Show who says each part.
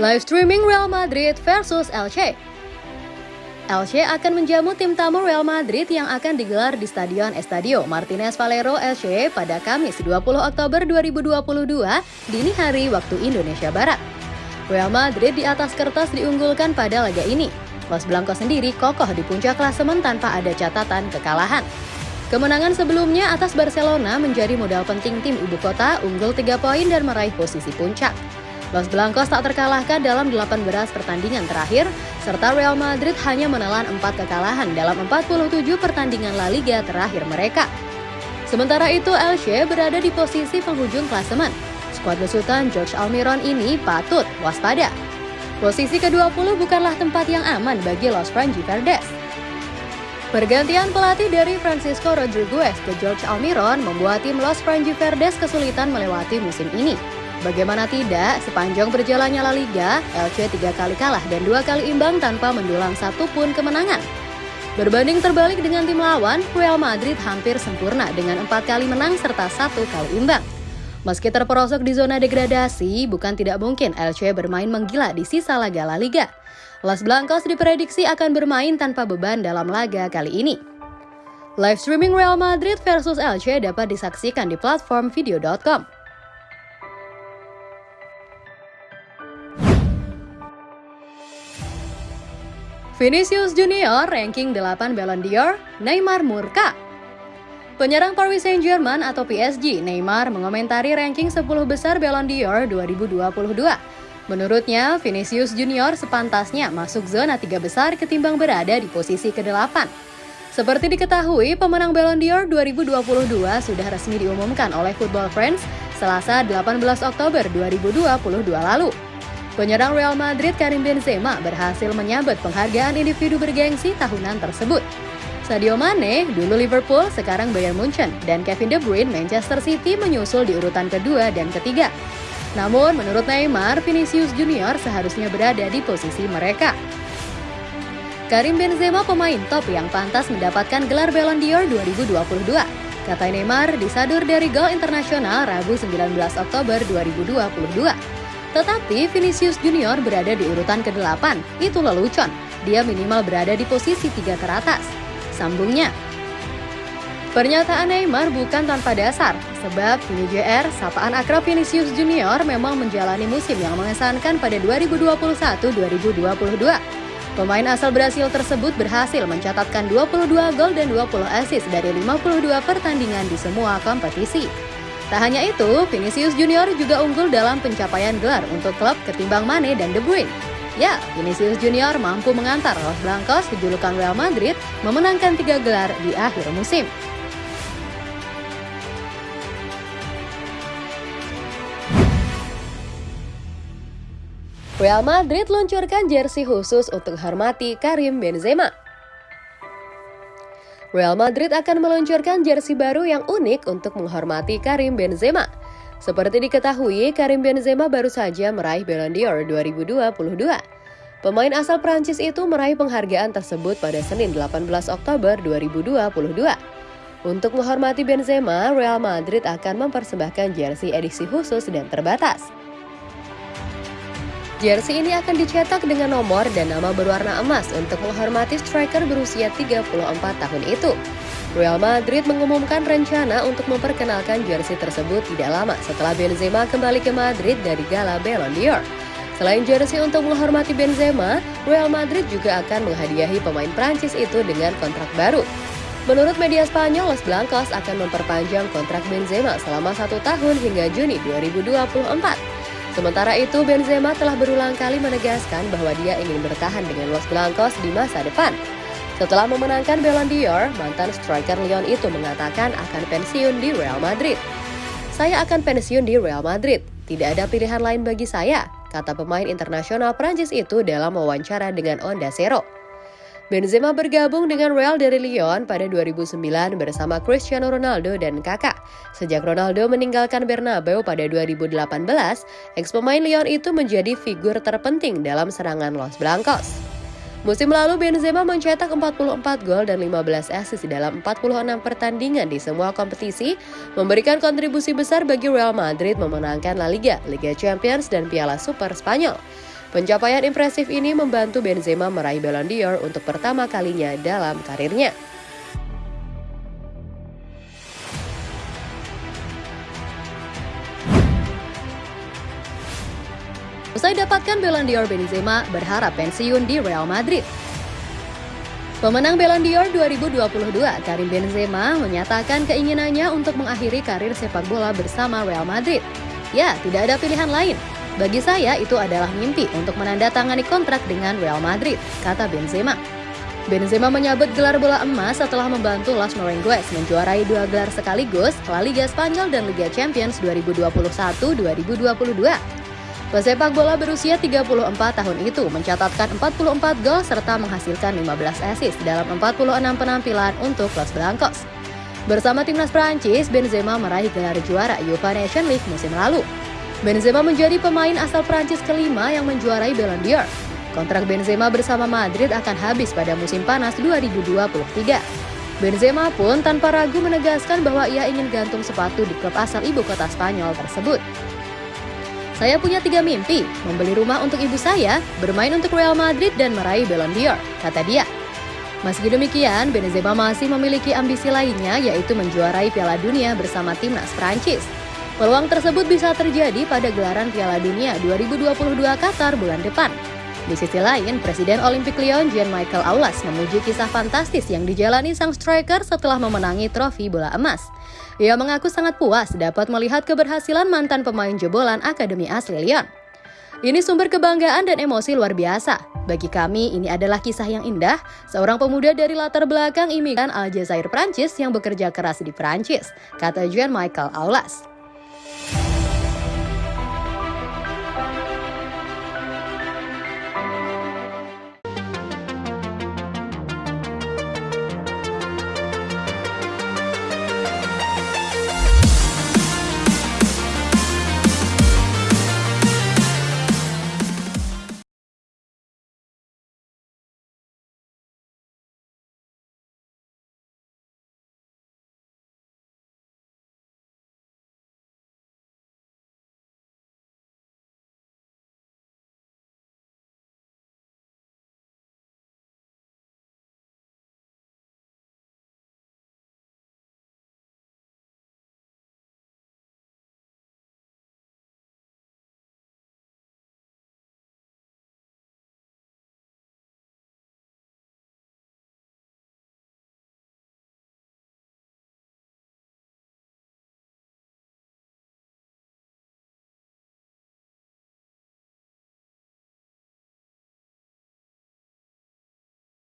Speaker 1: Live streaming Real Madrid versus Elche. Elche akan menjamu tim tamu Real Madrid yang akan digelar di Stadion Estadio Martinez Valero Elche pada Kamis 20 Oktober 2022 dini hari waktu Indonesia Barat. Real Madrid di atas kertas diunggulkan pada laga ini. Los Blancos sendiri kokoh di puncak klasemen tanpa ada catatan kekalahan. Kemenangan sebelumnya atas Barcelona menjadi modal penting tim ibu kota unggul 3 poin dan meraih posisi puncak. Los Blancos tak terkalahkan dalam 18 pertandingan terakhir, serta Real Madrid hanya menelan 4 kekalahan dalam 47 pertandingan La Liga terakhir mereka. Sementara itu, Elche berada di posisi penghujung klasemen. Skuad besutan George Almiron ini patut waspada. Posisi ke-20 bukanlah tempat yang aman bagi Los Franji Verdes. Pergantian pelatih dari Francisco Rodriguez ke George Almiron membuat tim Los Franji Verdes kesulitan melewati musim ini. Bagaimana tidak, sepanjang berjalannya La Liga, Elche tiga kali kalah dan dua kali imbang tanpa mendulang satu pun kemenangan. Berbanding terbalik dengan tim lawan, Real Madrid hampir sempurna dengan empat kali menang serta satu kali imbang. Meski terperosok di zona degradasi, bukan tidak mungkin Elche bermain menggila di sisa laga La Liga. Las Blancos diprediksi akan bermain tanpa beban dalam laga kali ini. Live streaming Real Madrid versus Elche dapat disaksikan di platform video.com. Vinicius Junior ranking 8 Ballon d'Or, Neymar murka. Penyerang Paris Saint-Germain atau PSG, Neymar mengomentari ranking 10 besar Ballon d'Or 2022. Menurutnya, Vinicius Junior sepantasnya masuk zona tiga besar ketimbang berada di posisi ke-8. Seperti diketahui, pemenang Ballon d'Or 2022 sudah resmi diumumkan oleh Football Friends Selasa 18 Oktober 2022 lalu. Penyerang Real Madrid Karim Benzema berhasil menyabet penghargaan individu bergengsi tahunan tersebut. Sadio Mane, dulu Liverpool, sekarang Bayern Munchen, dan Kevin De Bruyne Manchester City menyusul di urutan kedua dan ketiga. Namun, menurut Neymar, Vinicius Junior seharusnya berada di posisi mereka. Karim Benzema pemain top yang pantas mendapatkan gelar Ballon d'Or 2022. Kata Neymar disadur dari gol internasional Rabu 19 Oktober 2022. Tetapi Vinicius Junior berada di urutan ke-8, itu lelucon. Dia minimal berada di posisi tiga teratas. Sambungnya, Pernyataan Neymar bukan tanpa dasar, sebab Vini JR, sapaan akrab Vinicius Junior memang menjalani musim yang mengesankan pada 2021-2022. Pemain asal Brasil tersebut berhasil mencatatkan 22 gol dan 20 assist dari 52 pertandingan di semua kompetisi. Tak hanya itu, Vinicius Junior juga unggul dalam pencapaian gelar untuk klub ketimbang Mane dan De Bruyne. Ya, Vinicius Junior mampu mengantar Los Blancos julukan Real Madrid memenangkan tiga gelar di akhir musim. Real Madrid luncurkan jersey khusus untuk hormati Karim Benzema. Real Madrid akan meluncurkan jersey baru yang unik untuk menghormati Karim Benzema. Seperti diketahui, Karim Benzema baru saja meraih Ballon d'Or 2022. Pemain asal Prancis itu meraih penghargaan tersebut pada Senin 18 Oktober 2022. Untuk menghormati Benzema, Real Madrid akan mempersembahkan jersey edisi khusus dan terbatas. Jersey ini akan dicetak dengan nomor dan nama berwarna emas untuk menghormati striker berusia 34 tahun itu. Real Madrid mengumumkan rencana untuk memperkenalkan jersey tersebut tidak lama setelah Benzema kembali ke Madrid dari Gala Ballon d'Or. Selain jersey untuk menghormati Benzema, Real Madrid juga akan menghadiahi pemain Prancis itu dengan kontrak baru. Menurut media Spanyol, Los Blancos akan memperpanjang kontrak Benzema selama satu tahun hingga Juni 2024. Sementara itu, Benzema telah berulang kali menegaskan bahwa dia ingin bertahan dengan Los Blancos di masa depan. Setelah memenangkan Ballon d'Or, mantan striker Lyon itu mengatakan akan pensiun di Real Madrid. Saya akan pensiun di Real Madrid, tidak ada pilihan lain bagi saya, kata pemain internasional Prancis itu dalam wawancara dengan Onda Zero. Benzema bergabung dengan Real dari Lyon pada 2009 bersama Cristiano Ronaldo dan Kakak. Sejak Ronaldo meninggalkan Bernabeu pada 2018, ex pemain Lyon itu menjadi figur terpenting dalam serangan Los Blancos. Musim lalu Benzema mencetak 44 gol dan 15 assist dalam 46 pertandingan di semua kompetisi, memberikan kontribusi besar bagi Real Madrid memenangkan La Liga, Liga Champions, dan Piala Super Spanyol. Pencapaian impresif ini membantu Benzema meraih Ballon d'Or untuk pertama kalinya dalam karirnya. Usai dapatkan Ballon d'Or Benzema berharap pensiun di Real Madrid. Pemenang Ballon d'Or 2022, Karim Benzema, menyatakan keinginannya untuk mengakhiri karir sepak bola bersama Real Madrid. Ya, tidak ada pilihan lain. Bagi saya, itu adalah mimpi untuk menandatangani kontrak dengan Real Madrid, kata Benzema. Benzema menyabet gelar bola emas setelah membantu Las Merengues menjuarai dua gelar sekaligus La Liga Spanyol dan Liga Champions 2021-2022. Pesepak bola berusia 34 tahun itu mencatatkan 44 gol serta menghasilkan 15 assist dalam 46 penampilan untuk Los Blancos. Bersama timnas Prancis, Benzema meraih gelar juara UEFA Nation League musim lalu. Benzema menjadi pemain asal Prancis kelima yang menjuarai Ballon d'Or. Kontrak Benzema bersama Madrid akan habis pada musim panas 2023. Benzema pun tanpa ragu menegaskan bahwa ia ingin gantung sepatu di klub asal ibu kota Spanyol tersebut. Saya punya tiga mimpi, membeli rumah untuk ibu saya, bermain untuk Real Madrid, dan meraih Ballon d'Or, kata dia. Meski demikian, Benzema masih memiliki ambisi lainnya yaitu menjuarai Piala Dunia bersama timnas Prancis. Peluang tersebut bisa terjadi pada gelaran Piala Dunia 2022 Qatar bulan depan. Di sisi lain, Presiden Olimpik Lyon Jean-Michel Aulas memuji kisah fantastis yang dijalani sang striker setelah memenangi trofi bola emas. Ia mengaku sangat puas dapat melihat keberhasilan mantan pemain jebolan Akademi asli Lyon. Ini sumber kebanggaan dan emosi luar biasa. Bagi kami, ini adalah kisah yang indah, seorang pemuda dari latar belakang imigran Aljazair Prancis yang bekerja keras di Prancis, kata Jean Michael Aulas.